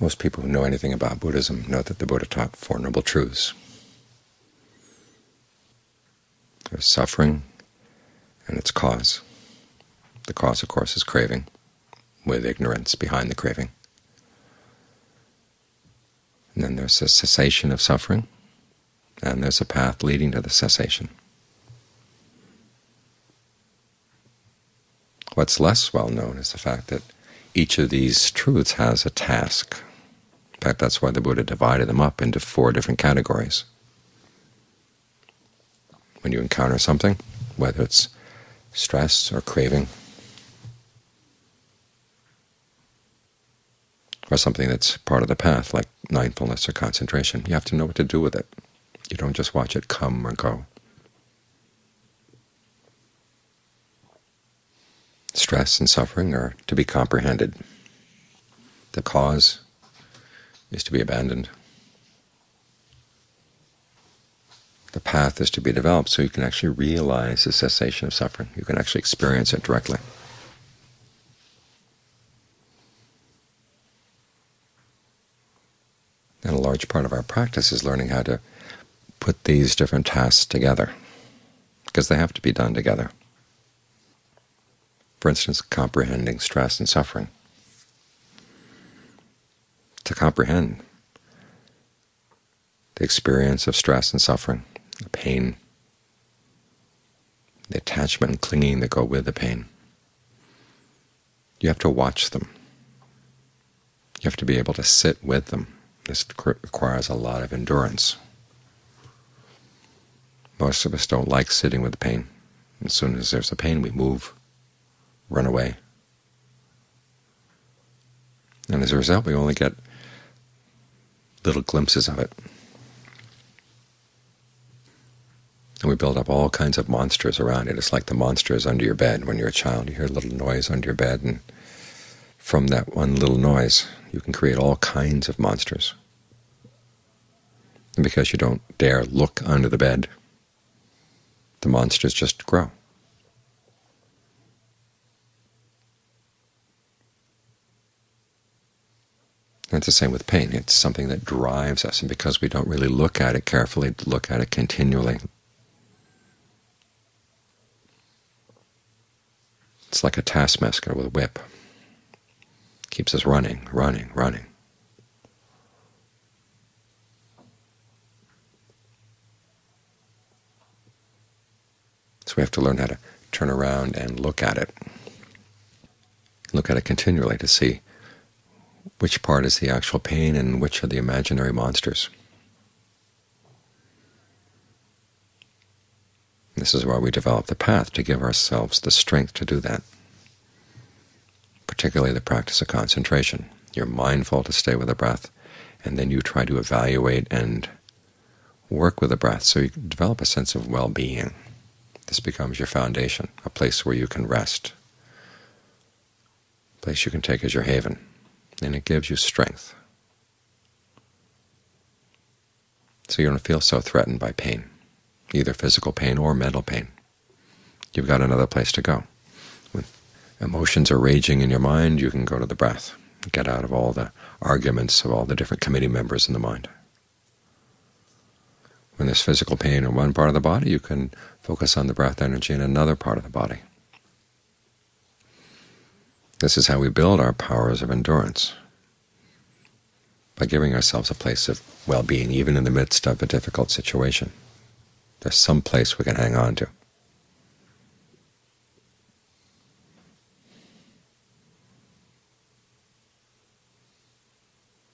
Most people who know anything about Buddhism know that the Buddha taught Four Noble Truths. There's suffering and its cause. The cause, of course, is craving, with ignorance behind the craving. And then there's a cessation of suffering, and there's a path leading to the cessation. What's less well known is the fact that each of these truths has a task. In fact, that's why the Buddha divided them up into four different categories. When you encounter something, whether it's stress or craving, or something that's part of the path, like mindfulness or concentration, you have to know what to do with it. You don't just watch it come or go. Stress and suffering are to be comprehended. The cause is to be abandoned. The path is to be developed so you can actually realize the cessation of suffering. You can actually experience it directly. And a large part of our practice is learning how to put these different tasks together, because they have to be done together. For instance, comprehending stress and suffering. To comprehend the experience of stress and suffering, the pain, the attachment and clinging that go with the pain, you have to watch them. You have to be able to sit with them. This requires a lot of endurance. Most of us don't like sitting with the pain. As soon as there's a pain, we move run away. And as a result, we only get little glimpses of it. And we build up all kinds of monsters around it. It's like the monsters under your bed. When you're a child, you hear a little noise under your bed, and from that one little noise, you can create all kinds of monsters. And because you don't dare look under the bed, the monsters just grow. It's the same with pain. It's something that drives us, and because we don't really look at it carefully, look at it continually, it's like a taskmaster with a whip. Keeps us running, running, running. So we have to learn how to turn around and look at it. Look at it continually to see which part is the actual pain and which are the imaginary monsters. This is why we develop the path, to give ourselves the strength to do that, particularly the practice of concentration. You're mindful to stay with the breath, and then you try to evaluate and work with the breath so you develop a sense of well-being. This becomes your foundation, a place where you can rest, a place you can take as your haven and it gives you strength. So you don't feel so threatened by pain, either physical pain or mental pain. You've got another place to go. When emotions are raging in your mind, you can go to the breath, get out of all the arguments of all the different committee members in the mind. When there's physical pain in one part of the body, you can focus on the breath energy in another part of the body. This is how we build our powers of endurance, by giving ourselves a place of well-being even in the midst of a difficult situation. There's some place we can hang on to.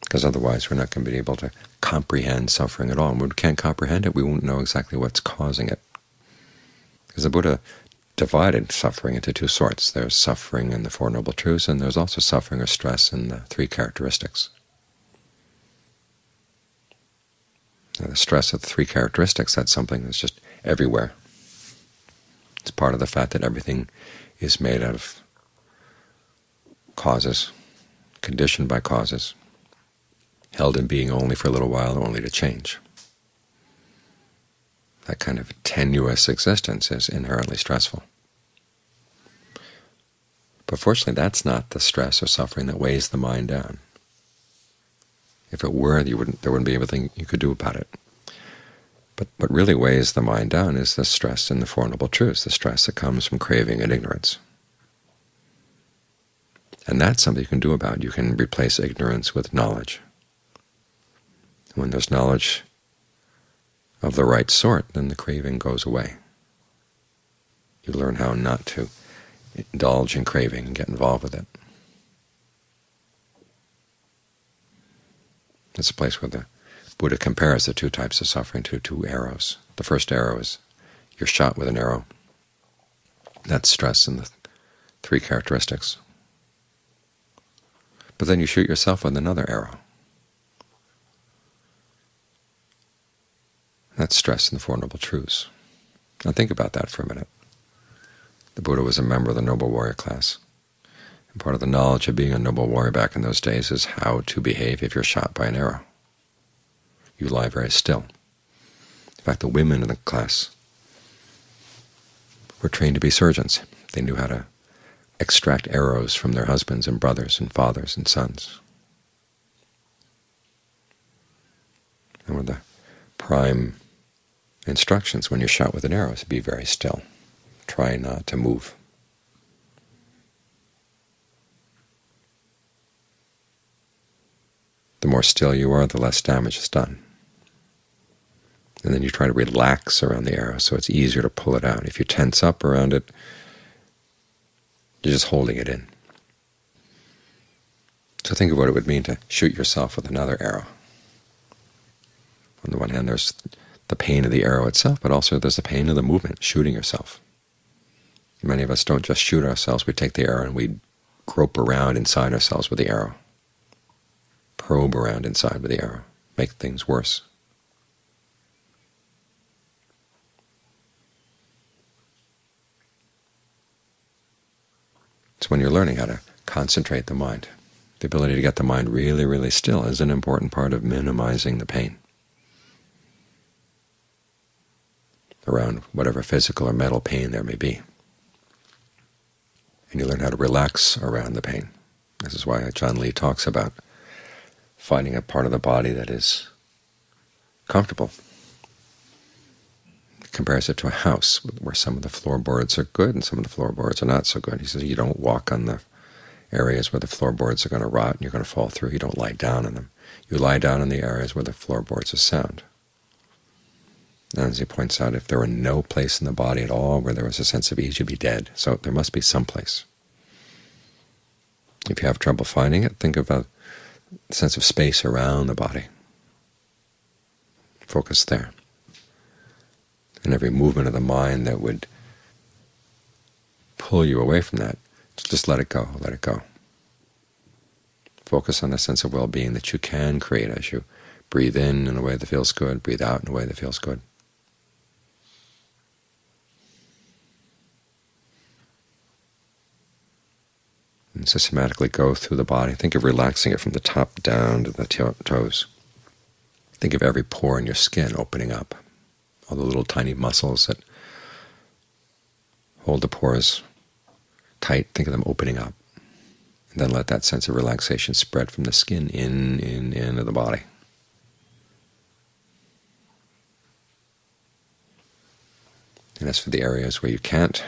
Because otherwise we're not going to be able to comprehend suffering at all. And when we can't comprehend it, we won't know exactly what's causing it. Because the Buddha divided suffering into two sorts. There's suffering in the Four Noble Truths, and there's also suffering or stress in the three characteristics. Now, the stress of the three characteristics, that's something that's just everywhere. It's part of the fact that everything is made out of causes, conditioned by causes, held in being only for a little while, only to change. That kind of tenuous existence is inherently stressful. But fortunately, that's not the stress or suffering that weighs the mind down. If it were, you wouldn't, there wouldn't be anything you could do about it. But what really weighs the mind down is the stress in the Four Noble Truths, the stress that comes from craving and ignorance. And that's something you can do about. You can replace ignorance with knowledge. When there's knowledge of the right sort, then the craving goes away. You learn how not to indulge in craving and get involved with it. It's a place where the Buddha compares the two types of suffering to two arrows. The first arrow is you're shot with an arrow. That's stress in the three characteristics. But then you shoot yourself with another arrow. That's stress in the Four Noble Truths. Now think about that for a minute. The Buddha was a member of the Noble Warrior class. And part of the knowledge of being a noble warrior back in those days is how to behave if you're shot by an arrow. You lie very still. In fact, the women in the class were trained to be surgeons. They knew how to extract arrows from their husbands and brothers and fathers and sons. And of the prime instructions when you're shot with an arrow is to be very still. Try not to move. The more still you are, the less damage is done. And then you try to relax around the arrow so it's easier to pull it out. If you tense up around it, you're just holding it in. So think of what it would mean to shoot yourself with another arrow. On the one hand, there's the pain of the arrow itself, but also there's the pain of the movement, shooting yourself. Many of us don't just shoot ourselves. We take the arrow and we grope around inside ourselves with the arrow, probe around inside with the arrow, make things worse. It's when you're learning how to concentrate the mind, the ability to get the mind really, really still is an important part of minimizing the pain around whatever physical or mental pain there may be. And you learn how to relax around the pain. This is why Ajaan Lee talks about finding a part of the body that is comfortable He compares it to a house where some of the floorboards are good and some of the floorboards are not so good. He says you don't walk on the areas where the floorboards are going to rot and you're going to fall through. You don't lie down on them. You lie down in the areas where the floorboards are sound. And as he points out, if there were no place in the body at all where there was a sense of ease, you'd be dead. So there must be some place. If you have trouble finding it, think of a sense of space around the body. Focus there and every movement of the mind that would pull you away from that, just let it go, let it go. Focus on the sense of well-being that you can create as you breathe in in a way that feels good, breathe out in a way that feels good. And systematically go through the body. Think of relaxing it from the top down to the toes. Think of every pore in your skin opening up all the little tiny muscles that hold the pores tight, think of them opening up. And then let that sense of relaxation spread from the skin in, in, into the body. And as for the areas where you can't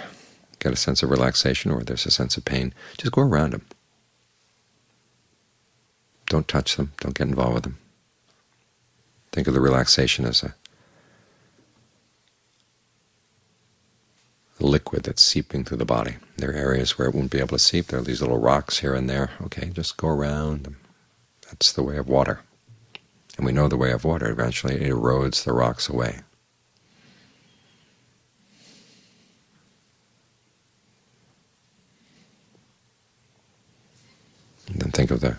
get a sense of relaxation or there's a sense of pain, just go around them. Don't touch them. Don't get involved with them. Think of the relaxation as a liquid that's seeping through the body. There are areas where it won't be able to seep. There are these little rocks here and there. Okay, just go around them. That's the way of water. And we know the way of water. Eventually it erodes the rocks away. And then think of the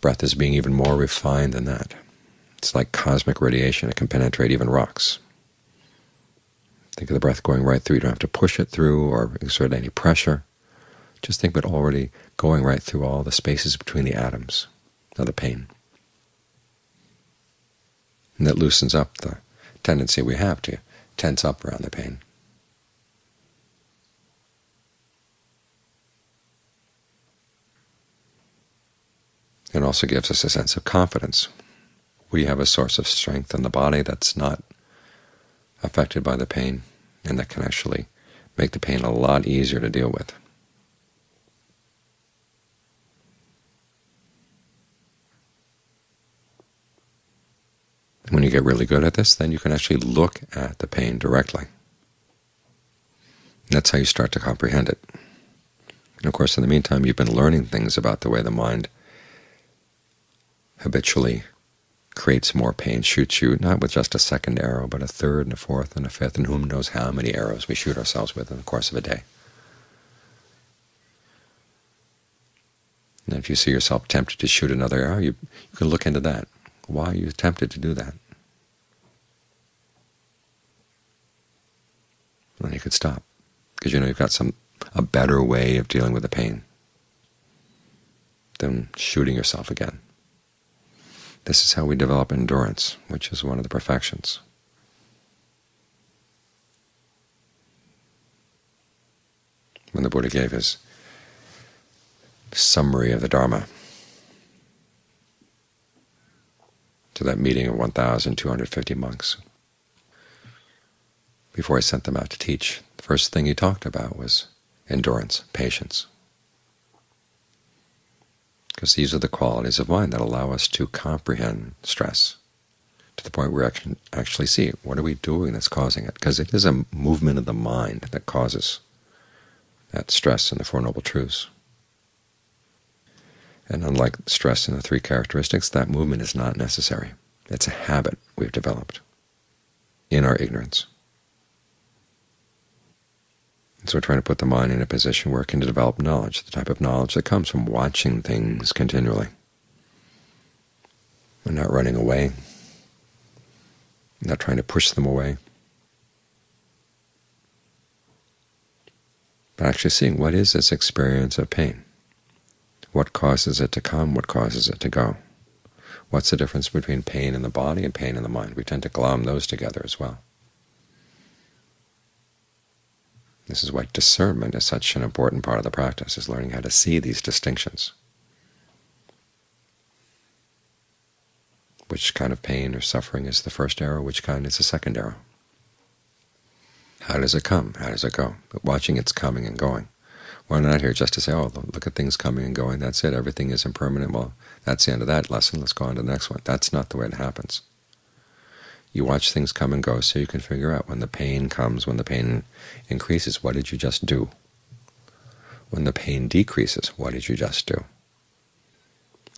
breath as being even more refined than that. It's like cosmic radiation. It can penetrate even rocks. Think of the breath going right through. You don't have to push it through or exert any pressure. Just think of it already going right through all the spaces between the atoms of the pain. And that loosens up the tendency we have to tense up around the pain. It also gives us a sense of confidence. We have a source of strength in the body that's not affected by the pain, and that can actually make the pain a lot easier to deal with. When you get really good at this, then you can actually look at the pain directly. That's how you start to comprehend it. And of course, in the meantime, you've been learning things about the way the mind habitually creates more pain, shoots you, not with just a second arrow, but a third and a fourth and a fifth, and whom knows how many arrows we shoot ourselves with in the course of a day. And if you see yourself tempted to shoot another arrow, you, you can look into that. Why are you tempted to do that? And then you could stop, because you know you've got some a better way of dealing with the pain than shooting yourself again. This is how we develop endurance, which is one of the perfections. When the Buddha gave his summary of the Dharma to that meeting of 1,250 monks, before he sent them out to teach, the first thing he talked about was endurance, patience because these are the qualities of mind that allow us to comprehend stress to the point where we can actually see what are we doing that's causing it, because it is a movement of the mind that causes that stress in the Four Noble Truths. And unlike stress in the three characteristics, that movement is not necessary. It's a habit we've developed in our ignorance. So we're trying to put the mind in a position where it can develop knowledge, the type of knowledge that comes from watching things continually. We're not running away, not trying to push them away, but actually seeing what is this experience of pain. What causes it to come? What causes it to go? What's the difference between pain in the body and pain in the mind? We tend to glom those together as well. This is why discernment is such an important part of the practice, is learning how to see these distinctions. Which kind of pain or suffering is the first arrow, which kind is the second arrow? How does it come? How does it go? But watching its coming and going. We're not here just to say, oh, look at things coming and going, that's it, everything is impermanent. Well, that's the end of that lesson, let's go on to the next one. That's not the way it happens. You watch things come and go so you can figure out when the pain comes, when the pain increases, what did you just do? When the pain decreases, what did you just do?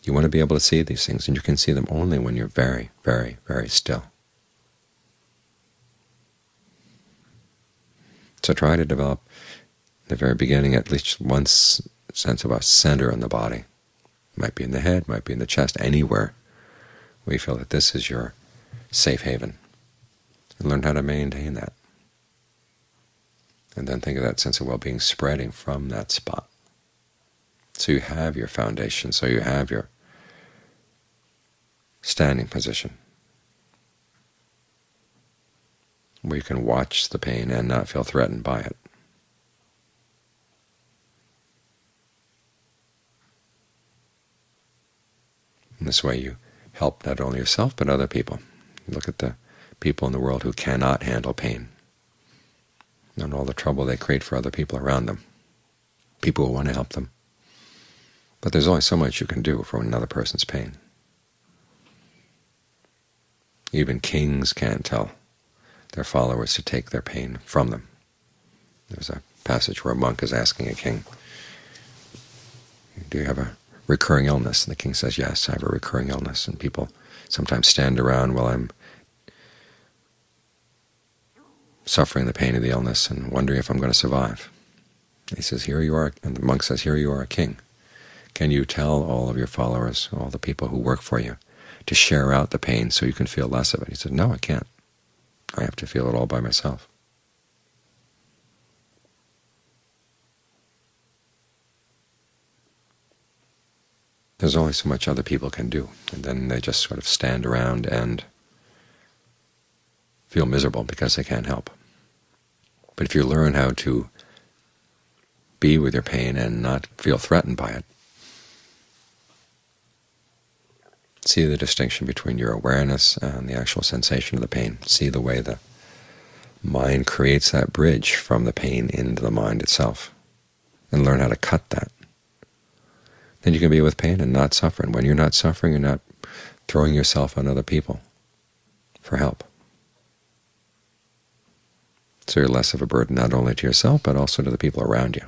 You want to be able to see these things, and you can see them only when you're very, very, very still. So try to develop, in the very beginning, at least one sense of a center in the body. It might be in the head, might be in the chest, anywhere where you feel that this is your safe haven, and learn how to maintain that. And then think of that sense of well-being spreading from that spot. So you have your foundation, so you have your standing position, where you can watch the pain and not feel threatened by it. In this way you help not only yourself but other people. Look at the people in the world who cannot handle pain and all the trouble they create for other people around them, people who want to help them. But there's only so much you can do for another person's pain. Even kings can't tell their followers to take their pain from them. There's a passage where a monk is asking a king, do you have a recurring illness? And the king says, yes, I have a recurring illness. And people sometimes stand around while I'm suffering the pain of the illness and wondering if I'm going to survive. He says, here you are, and the monk says, here you are a king. Can you tell all of your followers, all the people who work for you, to share out the pain so you can feel less of it? He said, no, I can't. I have to feel it all by myself. There's only so much other people can do, and then they just sort of stand around and feel miserable because they can't help. But if you learn how to be with your pain and not feel threatened by it, See the distinction between your awareness and the actual sensation of the pain. See the way the mind creates that bridge from the pain into the mind itself, and learn how to cut that. Then you can be with pain and not suffer. And when you're not suffering, you're not throwing yourself on other people for help. So you're less of a burden not only to yourself, but also to the people around you.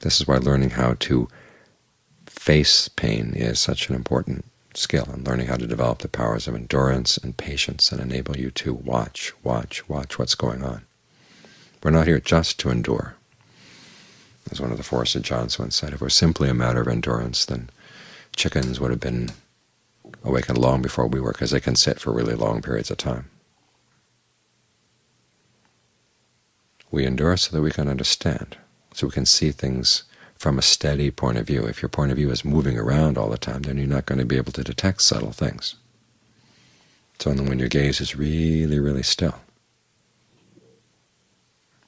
This is why learning how to face pain is such an important skill, and learning how to develop the powers of endurance and patience and enable you to watch, watch, watch what's going on. We're not here just to endure. As one of the Forest Ajaans once said, if it was simply a matter of endurance, then chickens would have been awakened long before we were, because they can sit for really long periods of time. We endure so that we can understand, so we can see things from a steady point of view. If your point of view is moving around all the time, then you're not going to be able to detect subtle things. It's only when your gaze is really, really still.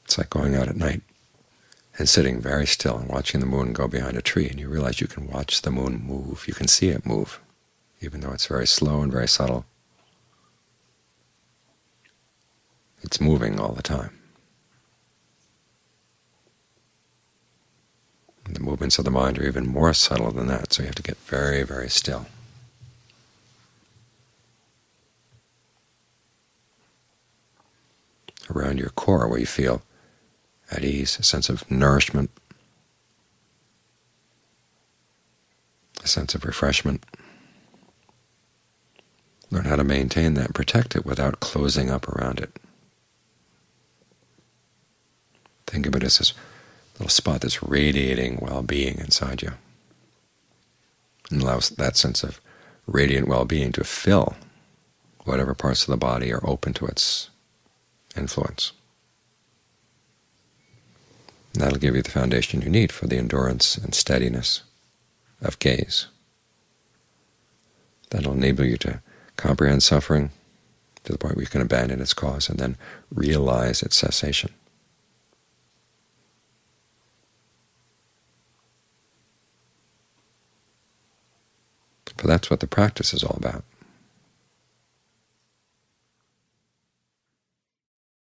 It's like going out at night and sitting very still and watching the moon go behind a tree, and you realize you can watch the moon move. You can see it move, even though it's very slow and very subtle. It's moving all the time. The movements of the mind are even more subtle than that, so you have to get very, very still. Around your core where you feel at ease, a sense of nourishment, a sense of refreshment. Learn how to maintain that protect it without closing up around it. Think of it as this little spot that's radiating well-being inside you, and allows that sense of radiant well-being to fill whatever parts of the body are open to its influence. That'll give you the foundation you need for the endurance and steadiness of gaze. That'll enable you to comprehend suffering to the point where you can abandon its cause and then realize its cessation. For that's what the practice is all about.